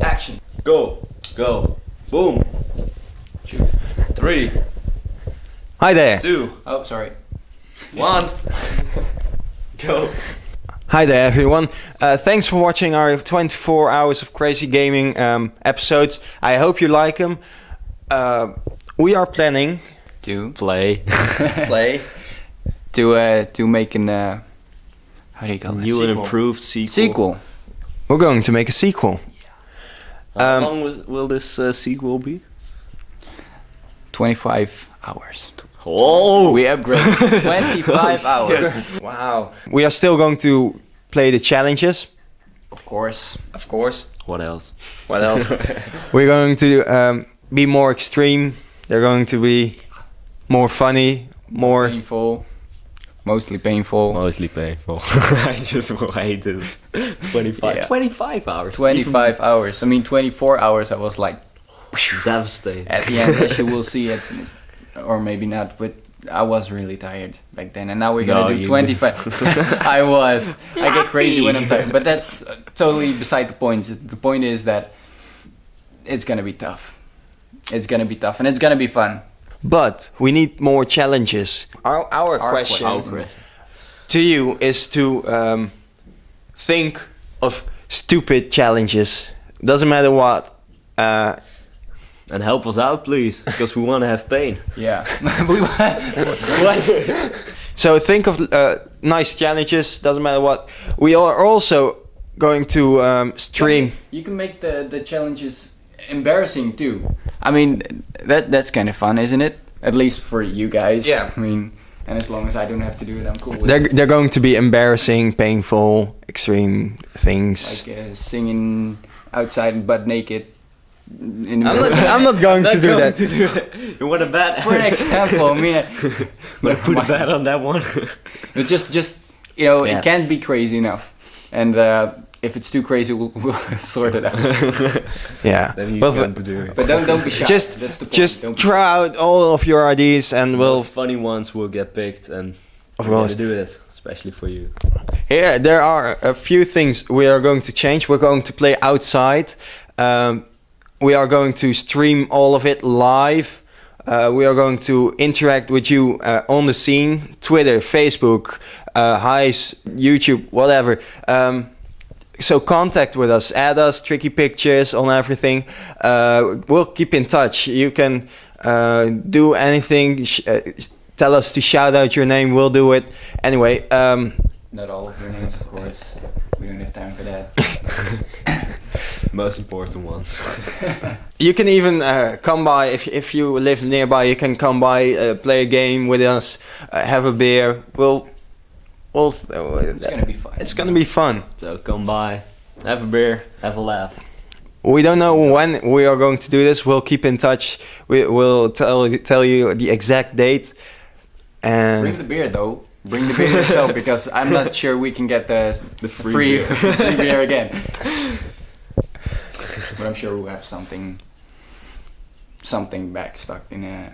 Action. Go, go, boom. Shoot. Three, Hi there. two, Oh, sorry. one. Go. Hi there, everyone. Uh, thanks for watching our 24 hours of crazy gaming um, episodes. I hope you like them. Uh, we are planning To Play. play to uh to make an uh how do you call it? New and improved sequel. Sequel. We're going to make a sequel. How Um, long was, will this uh, sequel be? 25 hours. Oh! We upgraded 25 hours. Wow. We are still going to play the challenges. Of course. Of course. What else? What else? We're going to um, be more extreme. They're going to be more funny, more. Painful. Mostly painful. Mostly painful. I just hate this. 25. Yeah. 25 hours. 25 hours. I mean 24 hours I was like Devastated. At the end as you will see it or maybe not but I was really tired back then and now we're gonna No, do 25 I was I get crazy when I'm tired but that's uh, totally beside the point the point is that it's gonna be tough it's gonna be tough and it's gonna be fun But we need more challenges. Our, our, Our question, question. to you is to um, think of stupid challenges. Doesn't matter what. Uh, And help us out, please, because we want to have pain. yeah so think of uh, nice challenges. Doesn't matter what. We are also going to um, stream. You can make the the challenges embarrassing too. I mean, that that's kind of fun, isn't it? At least for you guys. Yeah. I mean, and as long as I don't have to do it, I'm cool with They're it. they're going to be embarrassing, painful, extreme things. Like uh, singing outside butt naked. In I'm not, I'm not going to do that. To do that. You want a bet? for an example, I mean, Want to put a bet on that one? but just just you know, Yeah. it can't be crazy enough, and uh, if it's too crazy, we'll, we'll sort it out. Yeah. then Well, going to do it. But don't don't be shy. just that's the just Don't be try out all of your ideas and Well, we'll funny ones will get picked, and Of we're gonna course. do this, especially for you. Here, there are a few things we are going to change. We're going to play outside. Um, we are going to stream all of it live. Uh, we are going to interact with you uh, on the scene Twitter, Facebook, uh, Hyves, YouTube, whatever. Um, so contact with us, add us, tricky pictures on everything. Uh, we'll keep in touch. You can uh, do anything. Sh- uh, tell us to shout out your name. We'll do it. Anyway. Um, Not all of your names, of course. We don't have time for that. Most important ones. You can even uh, come by if if you live nearby. You can come by, uh, play a game with us, uh, have a beer. We'll, we'll. Uh, It's gonna be fun. It's gonna be fun. so come by, have a beer, have a laugh. We don't know when we are going to do this. We'll keep in touch. We will tell tell you the exact date. And Bring the beer though. Bring the beer yourself because I'm not sure we can get the, The free free, beer. free beer again. but I'm sure we'll have something something back stuck in a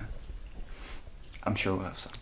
I'm sure we'll have something.